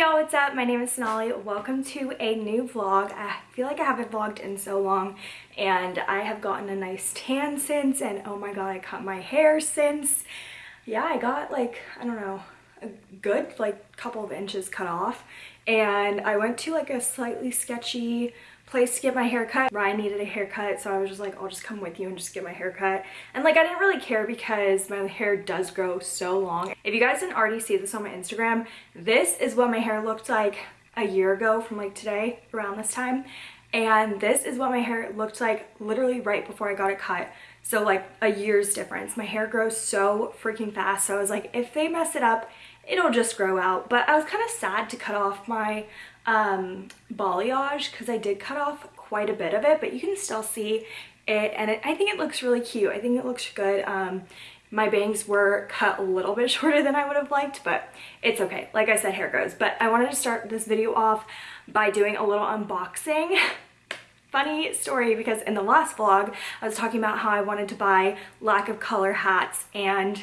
y'all, what's up? My name is Sonali. Welcome to a new vlog. I feel like I haven't vlogged in so long and I have gotten a nice tan since and oh my god, I cut my hair since. Yeah, I got like, I don't know, a good like couple of inches cut off and I went to like a slightly sketchy place to get my hair cut. Ryan needed a haircut, so I was just like, I'll just come with you and just get my hair cut. And like, I didn't really care because my hair does grow so long. If you guys didn't already see this on my Instagram, this is what my hair looked like a year ago from like today, around this time. And this is what my hair looked like literally right before I got it cut. So like a year's difference. My hair grows so freaking fast. So I was like, if they mess it up, it'll just grow out. But I was kind of sad to cut off my um, balayage because I did cut off quite a bit of it, but you can still see it and it, I think it looks really cute. I think it looks good. Um, my bangs were cut a little bit shorter than I would have liked, but it's okay. Like I said, hair grows. But I wanted to start this video off by doing a little unboxing. Funny story because in the last vlog, I was talking about how I wanted to buy lack of color hats and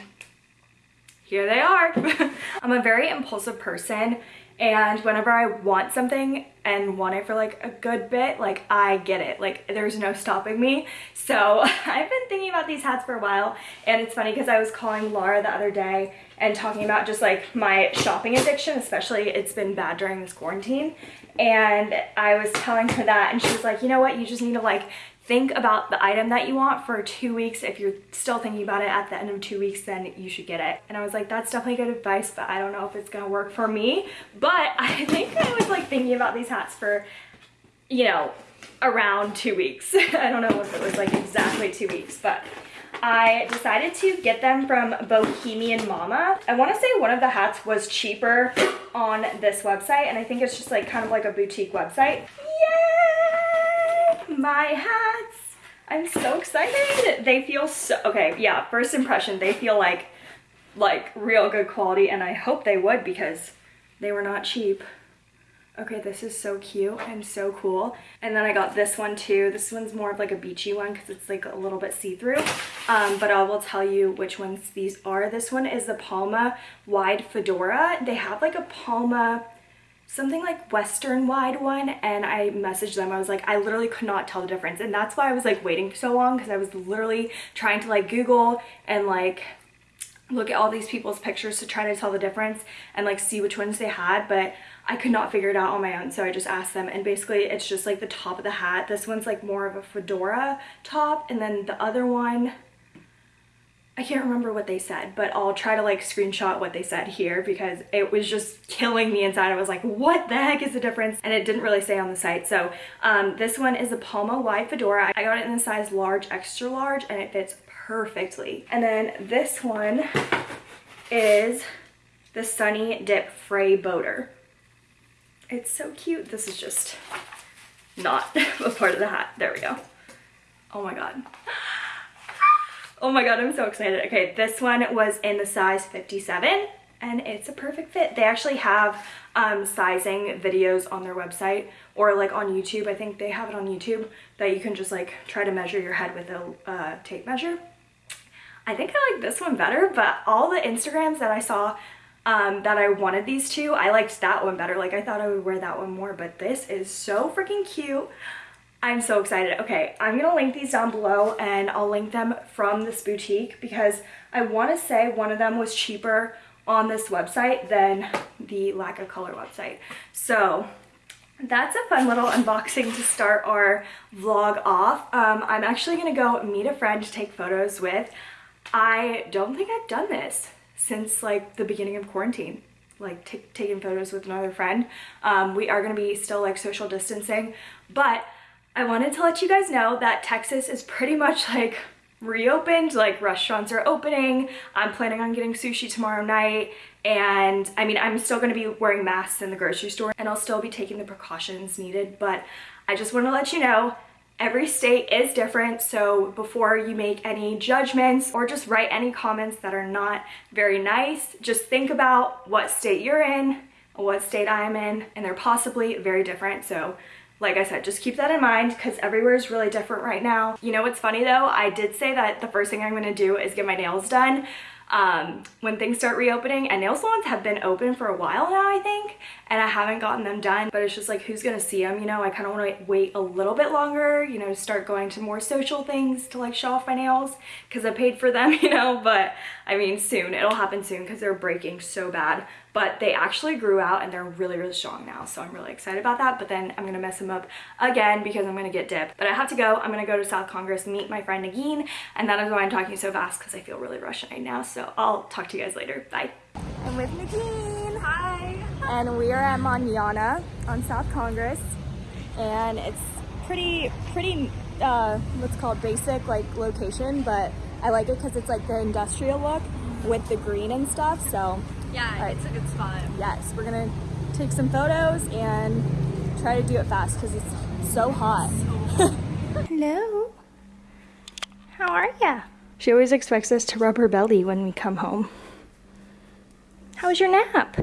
here they are. I'm a very impulsive person and whenever I want something and want it for like a good bit like I get it. Like there's no stopping me. So I've been thinking about these hats for a while and it's funny because I was calling Laura the other day and talking about just like my shopping addiction especially it's been bad during this quarantine. And I was telling her that and she was like you know what? You just need to like think about the item that you want for two weeks. If you're still thinking about it at the end of two weeks, then you should get it. And I was like, that's definitely good advice, but I don't know if it's gonna work for me. But I think I was like thinking about these hats for, you know, around two weeks. I don't know if it was like exactly two weeks, but I decided to get them from Bohemian Mama. I want to say one of the hats was cheaper on this website and I think it's just like kind of like a boutique website. Yay! My hats! I'm so excited. They feel so, okay, yeah, first impression, they feel like, like real good quality and I hope they would because they were not cheap. Okay, this is so cute and so cool. And then I got this one too. This one's more of like a beachy one because it's like a little bit see-through. Um, but I will tell you which ones these are. This one is the Palma Wide Fedora. They have like a Palma something like western wide one and I messaged them. I was like I literally could not tell the difference. And that's why I was like waiting so long because I was literally trying to like google and like look at all these people's pictures to try to tell the difference and like see which ones they had but I could not figure it out on my own so I just asked them. And basically it's just like the top of the hat. This one's like more of a fedora top and then the other one I can't remember what they said, but I'll try to like screenshot what they said here because it was just killing me inside. I was like, what the heck is the difference? And it didn't really say on the site. So um, this one is a Palma wide fedora. I got it in the size large, extra large, and it fits perfectly. And then this one is the Sunny Dip Fray Boater. It's so cute. This is just not a part of the hat. There we go. Oh my God. Oh my god, I'm so excited. Okay, this one was in the size 57 and it's a perfect fit. They actually have um, sizing videos on their website or like on YouTube. I think they have it on YouTube that you can just like try to measure your head with a uh, tape measure. I think I like this one better, but all the Instagrams that I saw um, that I wanted these two, I liked that one better. Like I thought I would wear that one more, but this is so freaking cute. I'm so excited. Okay, I'm gonna link these down below and I'll link them from this boutique because I wanna say one of them was cheaper on this website than the Lack of Color website. So that's a fun little unboxing to start our vlog off. Um, I'm actually gonna go meet a friend to take photos with. I don't think I've done this since like the beginning of quarantine like taking photos with another friend. Um, we are gonna be still like social distancing, but I wanted to let you guys know that Texas is pretty much like reopened like restaurants are opening. I'm planning on getting sushi tomorrow night. And i mean i'm still to be wearing masks in the grocery store and i'll still be taking the precautions needed. But i just want to let you know every state is different. So before you make any judgments or just write any comments that are not very nice just think about what state you're in what state i'm in and they're possibly very different. So like I said, just keep that in mind because everywhere is really different right now. You know what's funny though? I did say that the first thing I'm gonna do is get my nails done. Um, when things start reopening. And nail salons have been open for a while now, I think, and I haven't gotten them done, but it's just like, who's gonna see them? You know, I kind of want to wait a little bit longer, you know, to start going to more social things to like show off my nails because I paid for them, you know, but I mean, soon, it'll happen soon because they're breaking so bad but they actually grew out and they're really, really strong now. So I'm really excited about that. But then I'm gonna mess them up again because I'm gonna get dipped. But I have to go. I'm gonna go to South Congress, meet my friend Nagin. And that is why I'm talking so fast because I feel really rushed right now. So I'll talk to you guys later. Bye. I'm with Nagin. Hi. And we are at Manana on South Congress. And it's pretty, pretty, uh, what's called basic like location, but I like it because it's like the industrial look with the green and stuff. So yeah, right. it's a good spot. Yes, we're gonna take some photos and try to do it fast because it's so hot. Hello. How are ya? She always expects us to rub her belly when we come home. How was your nap?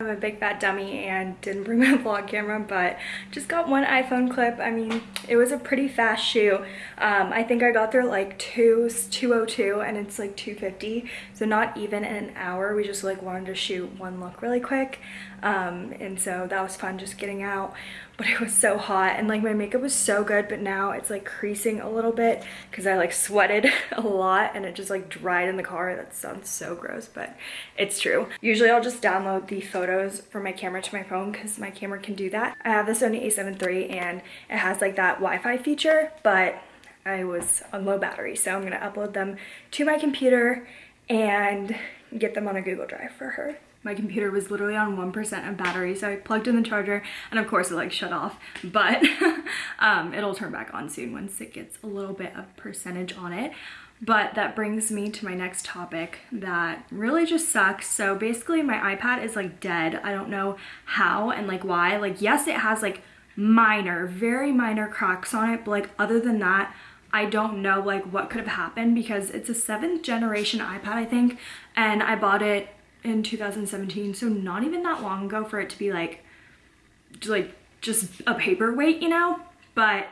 I'm a big fat dummy and didn't bring my vlog camera, but just got one iPhone clip. I mean, it was a pretty fast shoot. Um, I think I got there like 2, 202 and it's like 250. So not even in an hour. We just like wanted to shoot one look really quick. Um, and so that was fun just getting out but it was so hot and like my makeup was so good but now it's like creasing a little bit because I like sweated a lot and it just like dried in the car. That sounds so gross but it's true. Usually I'll just download the photos from my camera to my phone because my camera can do that. I have the Sony a7 III and it has like that Wi-Fi feature but I was on low battery so I'm gonna upload them to my computer and get them on a Google Drive for her. My computer was literally on 1% of battery so I plugged in the charger and of course it like shut off. But um, it'll turn back on soon once it gets a little bit of percentage on it. But that brings me to my next topic that really just sucks. So basically my iPad is like dead. I don't know how and like why. Like yes it has like minor very minor cracks on it but like other than that I don't know like what could have happened because it's a seventh generation iPad I think and I bought it in 2017 so not even that long ago for it to be like like just a paperweight you know? But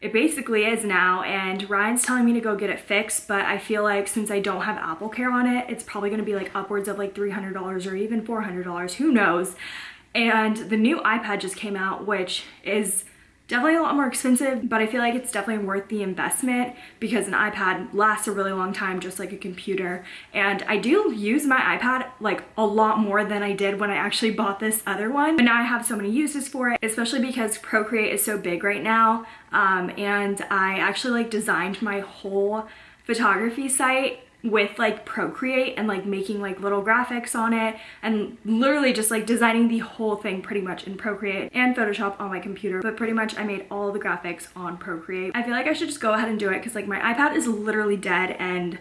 it basically is now and Ryan's telling me to go get it fixed but I feel like since I don't have Apple Care on it it's probably going to be like upwards of like $300 or even $400 who knows? And the new iPad just came out which is Definitely a lot more expensive, but I feel like it's definitely worth the investment because an iPad lasts a really long time, just like a computer. And I do use my iPad like a lot more than I did when I actually bought this other one. But now I have so many uses for it, especially because Procreate is so big right now. Um, and I actually like designed my whole photography site with like Procreate and like making like little graphics on it and literally just like designing the whole thing pretty much in Procreate and Photoshop on my computer but pretty much I made all the graphics on Procreate. I feel like I should just go ahead and do it because like my iPad is literally dead and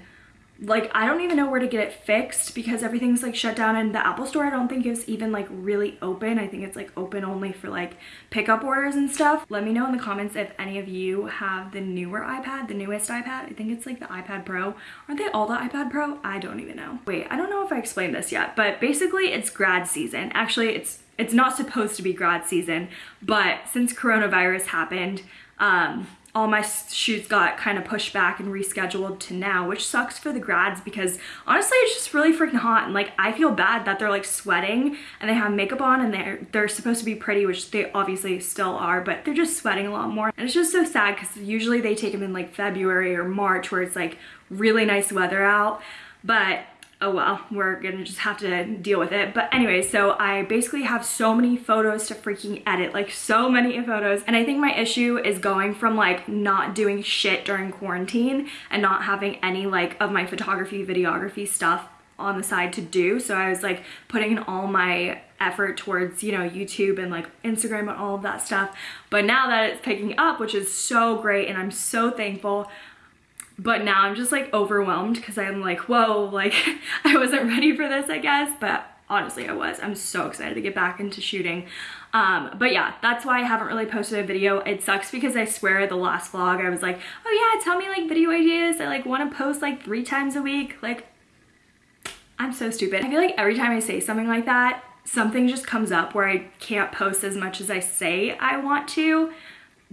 like I don't even know where to get it fixed because everything's like shut down and the Apple store I don't think is even like really open. I think it's like open only for like pickup orders and stuff. Let me know in the comments if any of you have the newer iPad, the newest iPad. I think it's like the iPad Pro. Aren't they all the iPad Pro? I don't even know. Wait, I don't know if I explained this yet, but basically it's grad season. Actually, it's it's not supposed to be grad season, but since coronavirus happened, um, all my shoots got kind of pushed back and rescheduled to now, which sucks for the grads because honestly, it's just really freaking hot. And like, I feel bad that they're like sweating and they have makeup on and they're, they're supposed to be pretty, which they obviously still are, but they're just sweating a lot more. And it's just so sad because usually they take them in like February or March where it's like really nice weather out. But oh well, we're gonna just have to deal with it. But anyway, so I basically have so many photos to freaking edit, like so many photos. And I think my issue is going from like not doing shit during quarantine and not having any like of my photography, videography stuff on the side to do. So I was like putting in all my effort towards, you know, YouTube and like Instagram and all of that stuff. But now that it's picking up, which is so great and I'm so thankful, but now I'm just like overwhelmed because I'm like, whoa, like I wasn't ready for this, I guess. But honestly, I was. I'm so excited to get back into shooting. Um, but yeah, that's why I haven't really posted a video. It sucks because I swear the last vlog I was like, oh yeah, tell me like video ideas. I like want to post like three times a week. Like, I'm so stupid. I feel like every time I say something like that, something just comes up where I can't post as much as I say I want to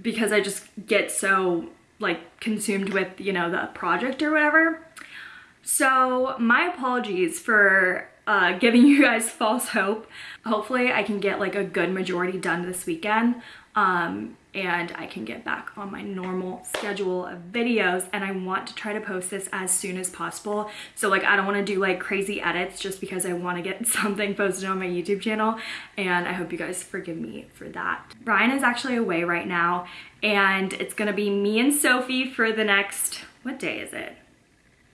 because I just get so like consumed with, you know, the project or whatever. So my apologies for uh, giving you guys false hope. Hopefully I can get like a good majority done this weekend. Um, and I can get back on my normal schedule of videos and I want to try to post this as soon as possible. So like I don't want to do like crazy edits just because I want to get something posted on my YouTube channel and I hope you guys forgive me for that. Ryan is actually away right now and it's gonna be me and Sophie for the next, what day is it?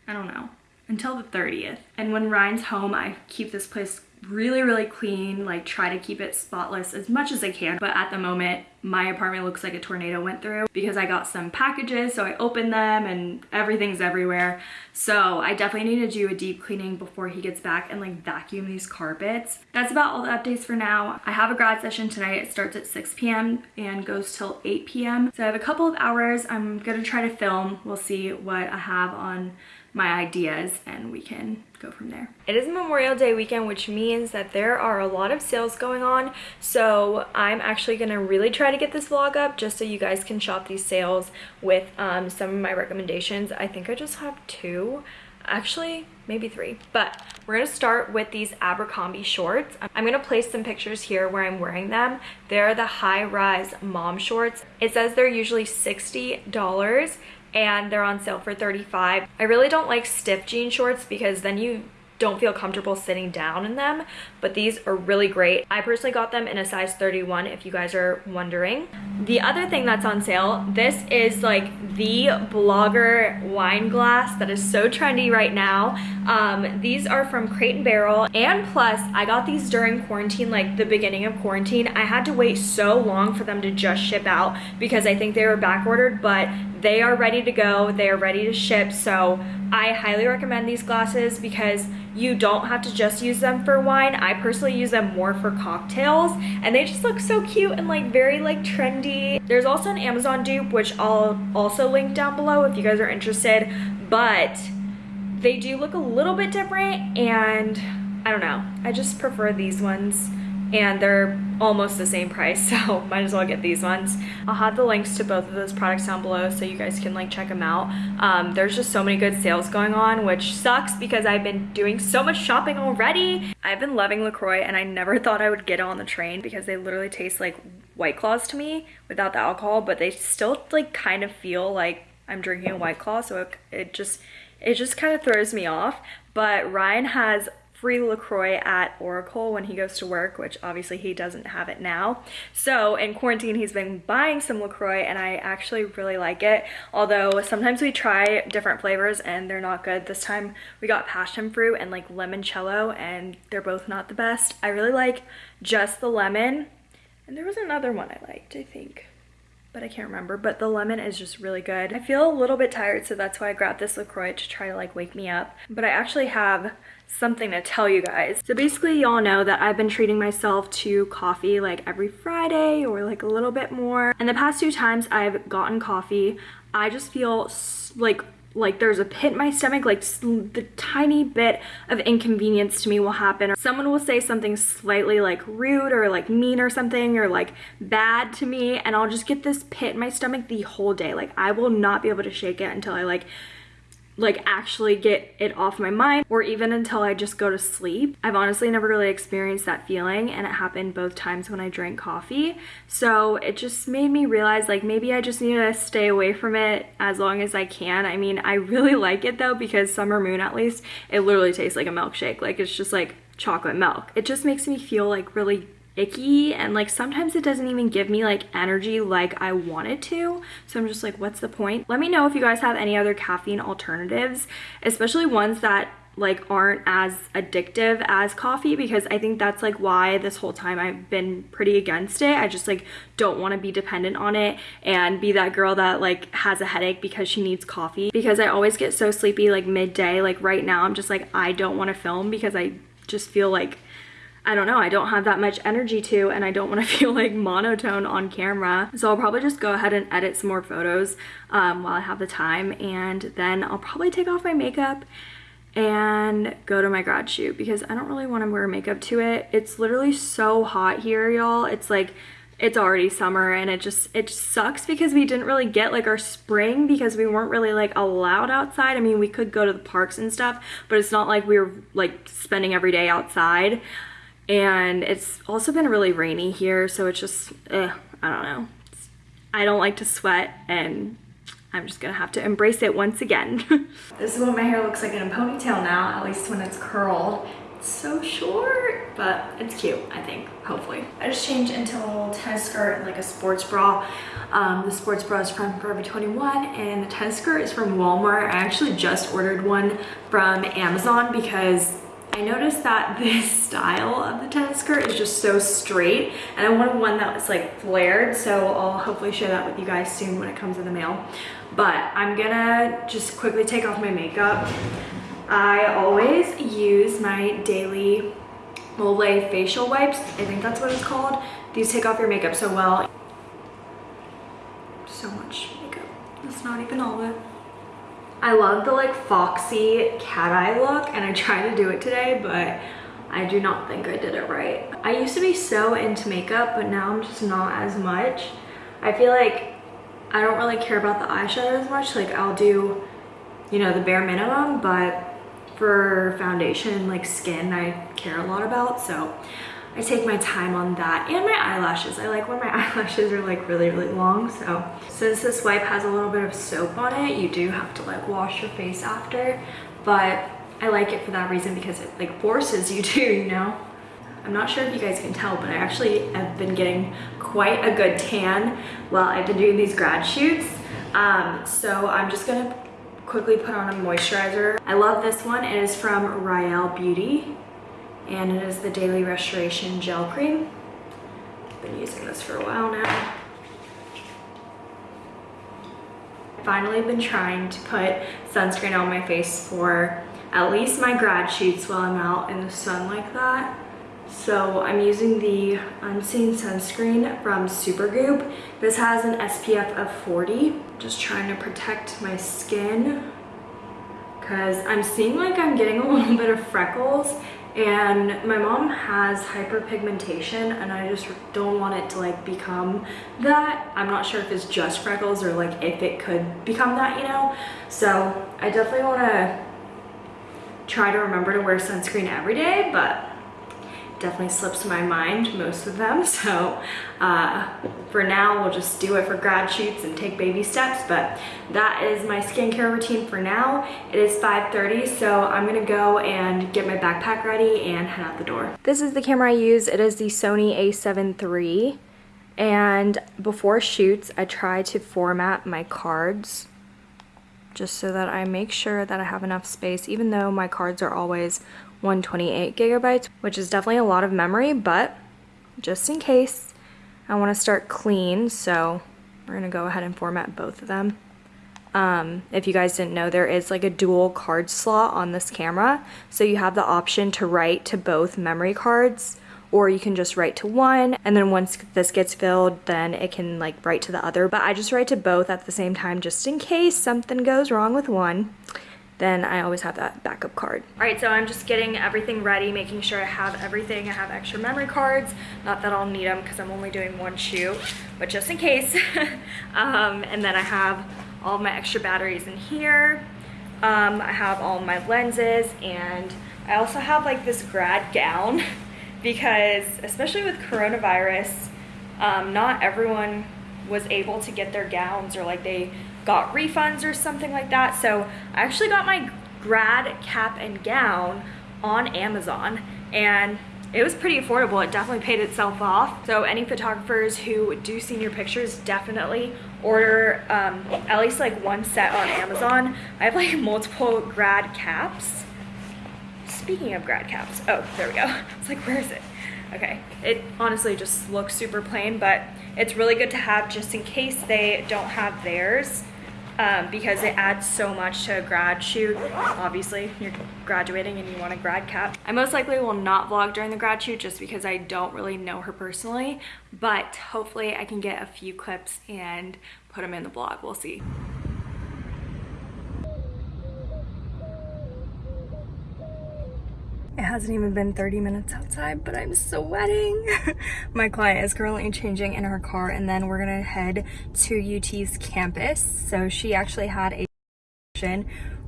I don't know, until the 30th. And when Ryan's home, I keep this place really, really clean, like try to keep it spotless as much as I can. But at the moment, my apartment looks like a tornado went through because I got some packages, so I opened them and everything's everywhere. So I definitely need to do a deep cleaning before he gets back and like vacuum these carpets. That's about all the updates for now. I have a grad session tonight. It starts at 6 p.m. and goes till 8 p.m. So I have a couple of hours. I'm gonna try to film. We'll see what I have on my ideas and we can go from there. It is Memorial Day weekend, which means that there are a lot of sales going on. So I'm actually gonna really try to get this vlog up just so you guys can shop these sales with um, some of my recommendations. I think I just have two actually maybe three but we're gonna start with these abercrombie shorts i'm gonna place some pictures here where i'm wearing them they're the high rise mom shorts it says they're usually 60 dollars and they're on sale for 35 I really don't like stiff jean shorts because then you don't feel comfortable sitting down in them but these are really great. I personally got them in a size 31 if you guys are wondering. The other thing that's on sale this is like the blogger wine glass that is so trendy right now. Um, these are from crate and barrel and plus i got these during quarantine like the beginning of quarantine. I had to wait so long for them to just ship out because i think they were back ordered but they are ready to go they are ready to ship. So i highly recommend these glasses because you don't have to just use them for wine. I personally use them more for cocktails and they just look so cute and like very like trendy. There's also an amazon dupe which i'll also link down below if you guys are interested but they do look a little bit different and i don't know. I just prefer these ones and they're almost the same price so might as well get these ones. I'll have the links to both of those products down below so you guys can like check them out. Um, there's just so many good sales going on which sucks because i've been doing so much shopping already. I've been loving lacroix and i never thought i would get on the train because they literally taste like white claws to me without the alcohol but they still like kind of feel like i'm drinking a white claw so it, it just it just kind of throws me off. But ryan has free LaCroix at Oracle when he goes to work, which obviously he doesn't have it now. So in quarantine, he's been buying some LaCroix and I actually really like it. Although sometimes we try different flavors and they're not good. This time we got passion fruit and like limoncello and they're both not the best. I really like just the lemon. And there was another one I liked, I think but I can't remember. But the lemon is just really good. I feel a little bit tired, so that's why I grabbed this LaCroix to try to like wake me up. But I actually have something to tell you guys. So basically y'all know that I've been treating myself to coffee like every Friday or like a little bit more. And the past two times I've gotten coffee, I just feel like like there's a pit in my stomach like the tiny bit of inconvenience to me will happen or someone will say something slightly like rude or like mean or something or like bad to me and I'll just get this pit in my stomach the whole day like I will not be able to shake it until I like like actually get it off my mind or even until I just go to sleep. I've honestly never really experienced that feeling and it happened both times when I drank coffee. So it just made me realize like maybe I just need to stay away from it as long as I can. I mean, I really like it though because Summer Moon at least, it literally tastes like a milkshake. Like it's just like chocolate milk. It just makes me feel like really icky and like sometimes it doesn't even give me like energy like I wanted to. So I'm just like what's the point? Let me know if you guys have any other caffeine alternatives especially ones that like aren't as addictive as coffee because I think that's like why this whole time I've been pretty against it. I just like don't want to be dependent on it and be that girl that like has a headache because she needs coffee. Because I always get so sleepy like midday like right now I'm just like I don't want to film because I just feel like I don't know, I don't have that much energy to and I don't want to feel like monotone on camera. So I'll probably just go ahead and edit some more photos um, while I have the time and then I'll probably take off my makeup and go to my grad shoot because I don't really want to wear makeup to it. It's literally so hot here, y'all. It's like it's already summer and it just it sucks because we didn't really get like our spring because we weren't really like allowed outside i mean we could go to the parks and stuff but it's not like we were like spending every day outside and it's also been really rainy here so it's just ugh, i don't know it's, i don't like to sweat and i'm just gonna have to embrace it once again this is what my hair looks like in a ponytail now at least when it's curled it's so short, but it's cute, I think, hopefully. I just changed into a little tennis skirt and like a sports bra. Um, the sports bra is from Forever 21 and the tennis skirt is from Walmart. I actually just ordered one from Amazon because I noticed that this style of the tennis skirt is just so straight and I wanted one that was like flared so I'll hopefully share that with you guys soon when it comes in the mail. But I'm gonna just quickly take off my makeup. I always use my daily Olay facial wipes. I think that's what it's called. These take off your makeup so well. So much makeup. That's not even all of it. I love the like foxy cat eye look and I tried to do it today, but I do not think I did it right. I used to be so into makeup, but now I'm just not as much. I feel like I don't really care about the eyeshadow as much. Like I'll do, you know, the bare minimum, but for foundation like skin I care a lot about so I take my time on that and my eyelashes I like when my eyelashes are like really really long so since this wipe has a little bit of soap on it you do have to like wash your face after but I like it for that reason because it like forces you to you know I'm not sure if you guys can tell, but I actually have been getting quite a good tan while I've been doing these grad shoots. Um, so I'm just gonna quickly put on a moisturizer. I love this one. It is from Riel Beauty and it is the Daily Restoration Gel Cream. I've been using this for a while now. I've finally been trying to put sunscreen on my face for at least my grad shoots while I'm out in the sun like that. So I'm using the Unseen Sunscreen from Supergoop. This has an SPF of 40. Just trying to protect my skin because I'm seeing like I'm getting a little bit of freckles and my mom has hyperpigmentation and I just don't want it to like become that. I'm not sure if it's just freckles or like if it could become that, you know? So I definitely want to try to remember to wear sunscreen every day, but definitely slips my mind, most of them. So uh, for now, we'll just do it for grad shoots and take baby steps. But that is my skincare routine for now. It is 5.30, so I'm gonna go and get my backpack ready and head out the door. This is the camera I use. It is the Sony a7 III. And before shoots, I try to format my cards just so that I make sure that I have enough space, even though my cards are always 128 gigabytes, which is definitely a lot of memory, but just in case, I want to start clean, so we're going to go ahead and format both of them. Um, if you guys didn't know, there is like a dual card slot on this camera, so you have the option to write to both memory cards, or you can just write to one, and then once this gets filled, then it can like write to the other, but I just write to both at the same time just in case something goes wrong with one then I always have that backup card. All right, so I'm just getting everything ready, making sure I have everything. I have extra memory cards, not that I'll need them because I'm only doing one shoot, but just in case. um, and then I have all my extra batteries in here. Um, I have all my lenses and I also have like this grad gown because especially with coronavirus, um, not everyone was able to get their gowns or like they got refunds or something like that. So I actually got my grad cap and gown on Amazon and it was pretty affordable. It definitely paid itself off. So any photographers who do senior pictures definitely order um, at least like one set on Amazon. I have like multiple grad caps. Speaking of grad caps, oh, there we go. It's like, where is it? Okay, it honestly just looks super plain, but it's really good to have just in case they don't have theirs um, because it adds so much to a grad shoot. Obviously, you're graduating and you want a grad cap. I most likely will not vlog during the grad shoot just because I don't really know her personally, but hopefully I can get a few clips and put them in the vlog. We'll see. It hasn't even been 30 minutes outside, but I'm sweating. My client is currently changing in her car and then we're gonna head to UT's campus. So she actually had a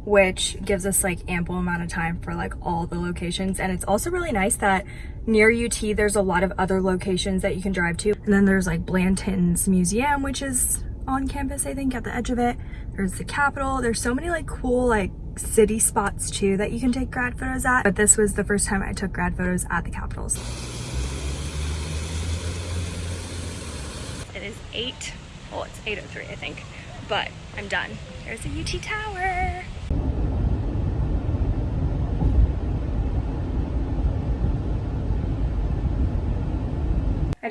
which gives us like ample amount of time for like all the locations. And it's also really nice that near UT, there's a lot of other locations that you can drive to. And then there's like Blanton's Museum, which is on campus, I think, at the edge of it. There's the Capitol. There's so many like cool like city spots too that you can take grad photos at. But this was the first time I took grad photos at the Capitols. It is 8, well it's 8.03 I think, but I'm done. There's the UT Tower.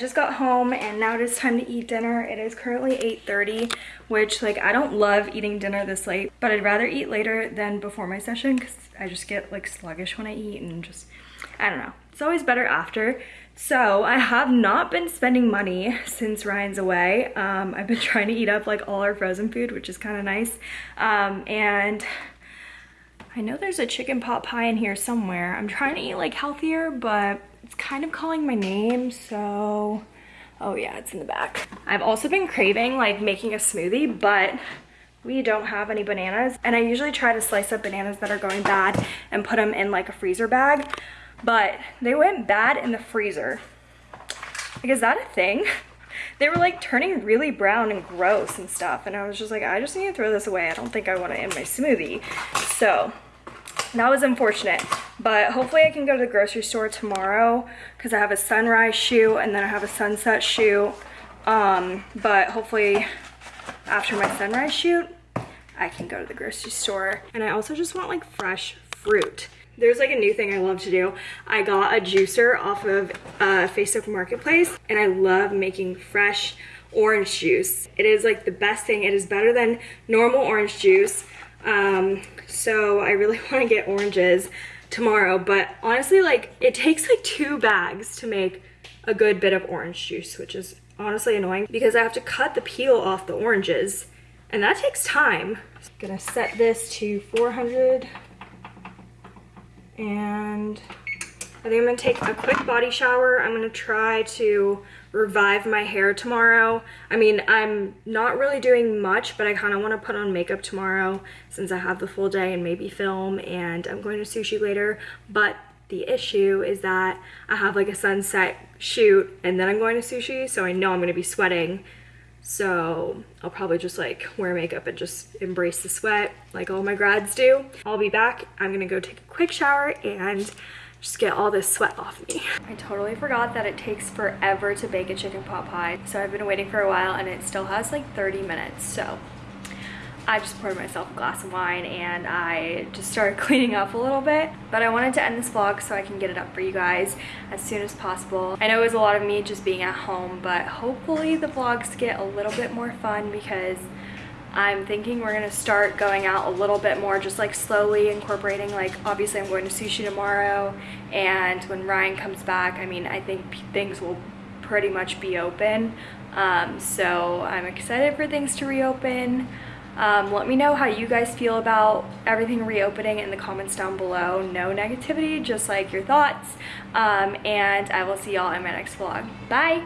Just got home and now it is time to eat dinner. It is currently 8.30, which like I don't love eating dinner this late, but I'd rather eat later than before my session because I just get like sluggish when I eat and just, I don't know. It's always better after. So I have not been spending money since Ryan's away. Um, I've been trying to eat up like all our frozen food, which is kind of nice. Um, and I know there's a chicken pot pie in here somewhere. I'm trying to eat like healthier, but it's kind of calling my name, so... Oh yeah, it's in the back. I've also been craving like making a smoothie, but we don't have any bananas. And I usually try to slice up bananas that are going bad and put them in like a freezer bag, but they went bad in the freezer. Like, is that a thing? They were like turning really brown and gross and stuff. And I was just like, I just need to throw this away. I don't think I want it in my smoothie. So that was unfortunate but hopefully I can go to the grocery store tomorrow because I have a sunrise shoot and then I have a sunset shoot um, but hopefully after my sunrise shoot I can go to the grocery store and I also just want like fresh fruit there's like a new thing I love to do. I got a juicer off of uh, Facebook Marketplace and I love making fresh orange juice. It is like the best thing. It is better than normal orange juice. Um, so I really want to get oranges tomorrow, but honestly, like it takes like two bags to make a good bit of orange juice, which is honestly annoying because I have to cut the peel off the oranges and that takes time. I'm gonna set this to 400 and I think I'm gonna take a quick body shower. I'm gonna try to revive my hair tomorrow. I mean, I'm not really doing much, but I kind of want to put on makeup tomorrow since I have the full day and maybe film and I'm going to sushi later. But the issue is that I have like a sunset shoot and then I'm going to sushi, so I know I'm going to be sweating. So I'll probably just like wear makeup and just embrace the sweat like all my grads do. I'll be back. I'm gonna go take a quick shower and just get all this sweat off me. I totally forgot that it takes forever to bake a chicken pot pie. So I've been waiting for a while and it still has like 30 minutes. So I just poured myself a glass of wine and I just started cleaning up a little bit. But I wanted to end this vlog so I can get it up for you guys as soon as possible. I know it was a lot of me just being at home, but hopefully the vlogs get a little bit more fun because I'm thinking we're gonna start going out a little bit more, just like slowly incorporating, like obviously I'm going to sushi tomorrow and when Ryan comes back, I mean, I think things will pretty much be open. Um, so I'm excited for things to reopen. Um, let me know how you guys feel about everything reopening in the comments down below. No negativity, just like your thoughts. Um, and I will see y'all in my next vlog. Bye!